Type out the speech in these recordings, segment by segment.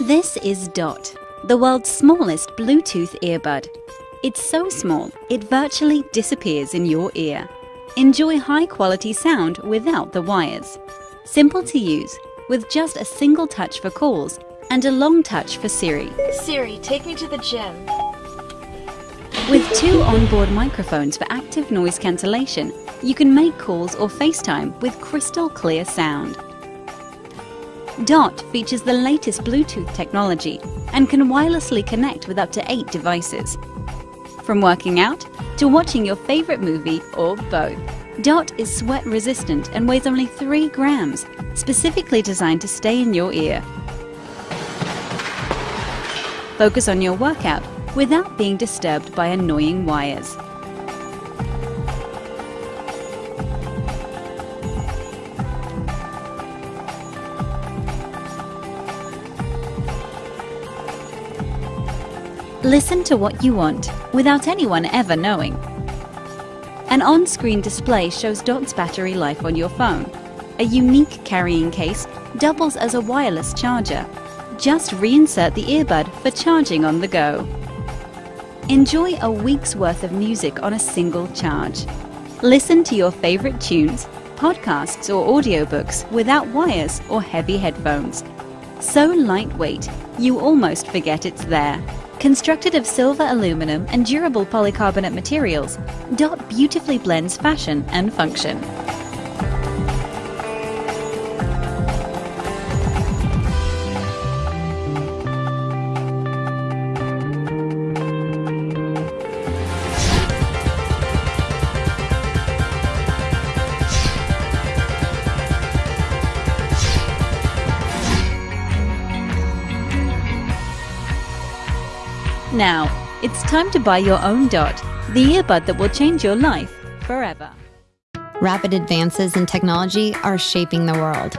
This is Dot, the world's smallest Bluetooth earbud. It's so small, it virtually disappears in your ear. Enjoy high quality sound without the wires. Simple to use, with just a single touch for calls and a long touch for Siri. Siri, take me to the gym. With two onboard microphones for active noise cancellation, you can make calls or FaceTime with crystal clear sound. Dot features the latest Bluetooth technology and can wirelessly connect with up to eight devices. From working out to watching your favorite movie or both. Dot is sweat resistant and weighs only 3 grams, specifically designed to stay in your ear. Focus on your workout without being disturbed by annoying wires. Listen to what you want without anyone ever knowing. An on-screen display shows Dot's battery life on your phone. A unique carrying case doubles as a wireless charger. Just reinsert the earbud for charging on the go. Enjoy a week's worth of music on a single charge. Listen to your favorite tunes, podcasts or audiobooks without wires or heavy headphones. So lightweight, you almost forget it's there. Constructed of silver aluminum and durable polycarbonate materials, Dot beautifully blends fashion and function. Now, it's time to buy your own Dot, the earbud that will change your life forever. Rapid advances in technology are shaping the world.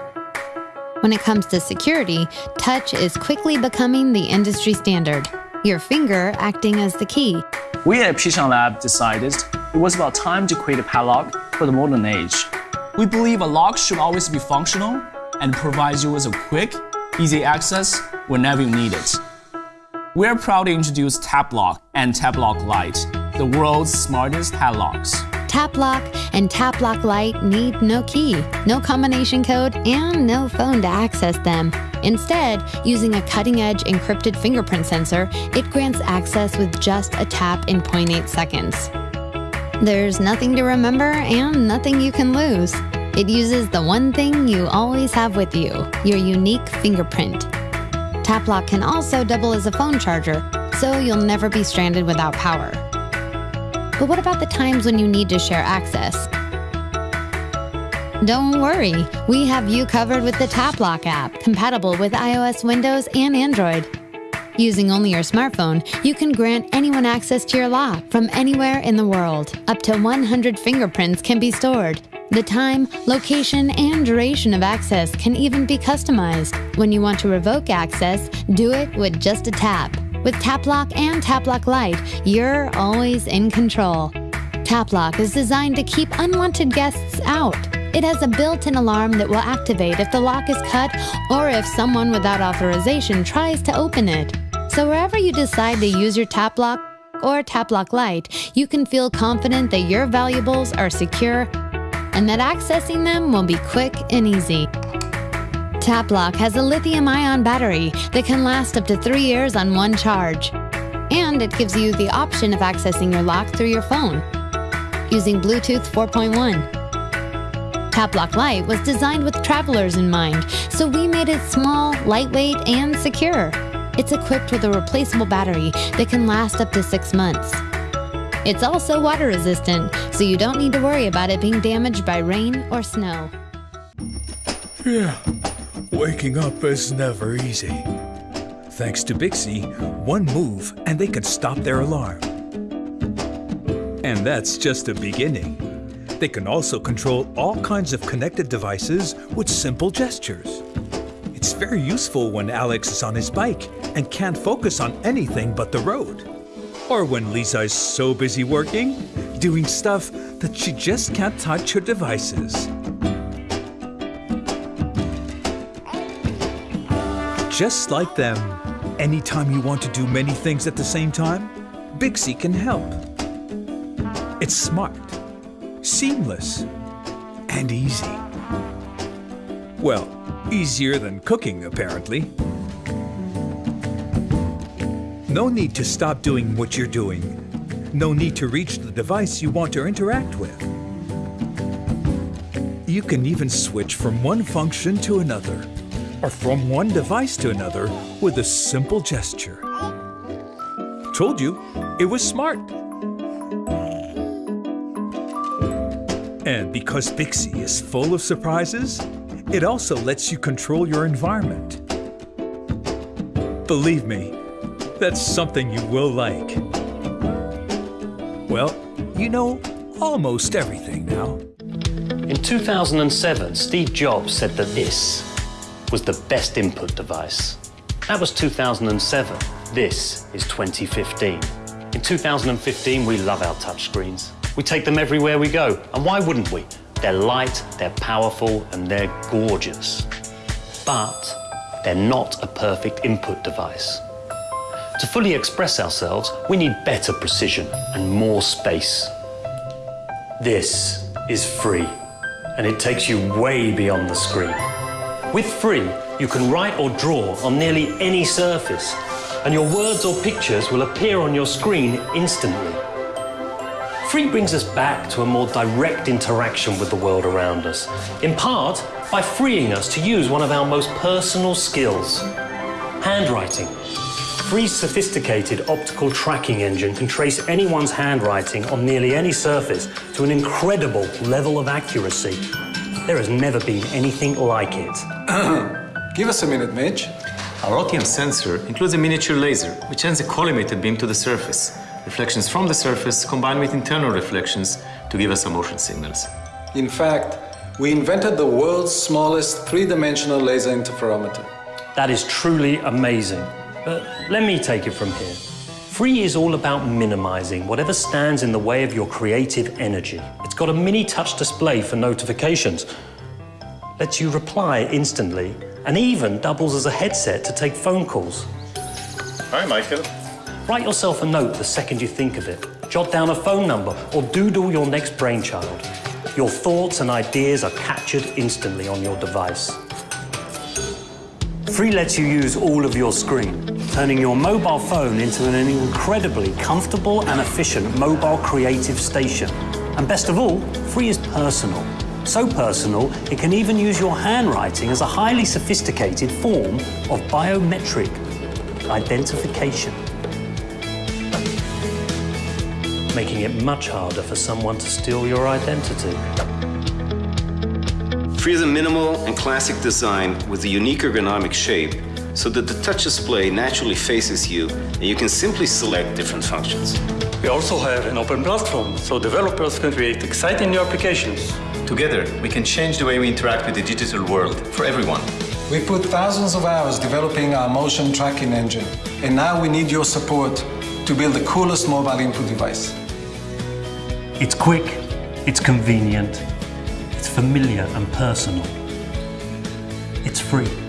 When it comes to security, touch is quickly becoming the industry standard, your finger acting as the key. We at Pishang Lab decided it was about time to create a padlock for the modern age. We believe a lock should always be functional and provides you with a quick, easy access whenever you need it. We're proud to introduce Tapplock and Tapplock Lite, the world's smartest padlocks. Tapplock and Tapplock Lite need no key, no combination code, and no phone to access them. Instead, using a cutting-edge encrypted fingerprint sensor, it grants access with just a tap in 0.8 seconds. There's nothing to remember and nothing you can lose. It uses the one thing you always have with you, your unique fingerprint. Tapplock can also double as a phone charger, so you'll never be stranded without power. But what about the times when you need to share access? Don't worry, we have you covered with the Tapplock app, compatible with iOS, Windows, and Android. Using only your smartphone, you can grant anyone access to your lock from anywhere in the world. Up to 100 fingerprints can be stored. The time, location, and duration of access can even be customized. When you want to revoke access, do it with just a tap. With Tapplock and Tapplock Lite, you're always in control. Tapplock is designed to keep unwanted guests out. It has a built-in alarm that will activate if the lock is cut or if someone without authorization tries to open it. So wherever you decide to use your Tapplock or Tapplock Lite, you can feel confident that your valuables are secure and that accessing them will be quick and easy. Tapplock has a lithium ion battery that can last up to three years on one charge. And it gives you the option of accessing your lock through your phone using Bluetooth 4.1. Tapplock Lite was designed with travelers in mind, so we made it small, lightweight, and secure. It's equipped with a replaceable battery that can last up to six months. It's also water resistant, so you don't need to worry about it being damaged by rain or snow. Yeah, waking up is never easy. Thanks to Bixi, one move and they can stop their alarm. And that's just the beginning. They can also control all kinds of connected devices with simple gestures. It's very useful when Alex is on his bike and can't focus on anything but the road. Or when Lisa is so busy working, doing stuff that she just can't touch her devices. just like them. Anytime you want to do many things at the same time, Bixi can help. It's smart, seamless, and easy. Well, easier than cooking, apparently. No need to stop doing what you're doing. No need to reach the device you want to interact with. You can even switch from one function to another, or from one device to another with a simple gesture. Told you, it was smart. And because Bixi is full of surprises, it also lets you control your environment. Believe me, that's something you will like. Well, you know almost everything now. In 2007, Steve Jobs said that this was the best input device. That was 2007. This is 2015. In 2015, we love our touchscreens. We take them everywhere we go. And why wouldn't we? They're light, they're powerful, and they're gorgeous. But they're not a perfect input device. To fully express ourselves, we need better precision and more space. This is Phree, and it takes you way beyond the screen. With Phree, you can write or draw on nearly any surface, and your words or pictures will appear on your screen instantly. Phree brings us back to a more direct interaction with the world around us, in part by freeing us to use one of our most personal skills handwriting. Phree's sophisticated optical tracking engine can trace anyone's handwriting on nearly any surface to an incredible level of accuracy. There has never been anything like it. Give us a minute, Mitch. Our OTM sensor includes a miniature laser, which sends a collimated beam to the surface. Reflections from the surface combine with internal reflections to give us some motion signals. In fact, we invented the world's smallest three-dimensional laser interferometer. That is truly amazing. But let me take it from here. Phree is all about minimizing whatever stands in the way of your creative energy. It's got a mini touch display for notifications, lets you reply instantly, and even doubles as a headset to take phone calls. Hi, Michael. Write yourself a note the second you think of it. Jot down a phone number or doodle your next brainchild. Your thoughts and ideas are captured instantly on your device. Phree lets you use all of your screen, turning your mobile phone into an incredibly comfortable and efficient mobile creative station. And best of all, Phree is personal. So personal, it can even use your handwriting as a highly sophisticated form of biometric identification. Making it much harder for someone to steal your identity. Phree is a minimal and classic design with a unique ergonomic shape so that the touch display naturally faces you and you can simply select different functions. We also have an open platform so developers can create exciting new applications. Together, we can change the way we interact with the digital world for everyone. We put thousands of hours developing our motion tracking engine, and now we need your support to build the coolest mobile input device. It's quick, it's convenient, it's familiar and personal. It's Phree.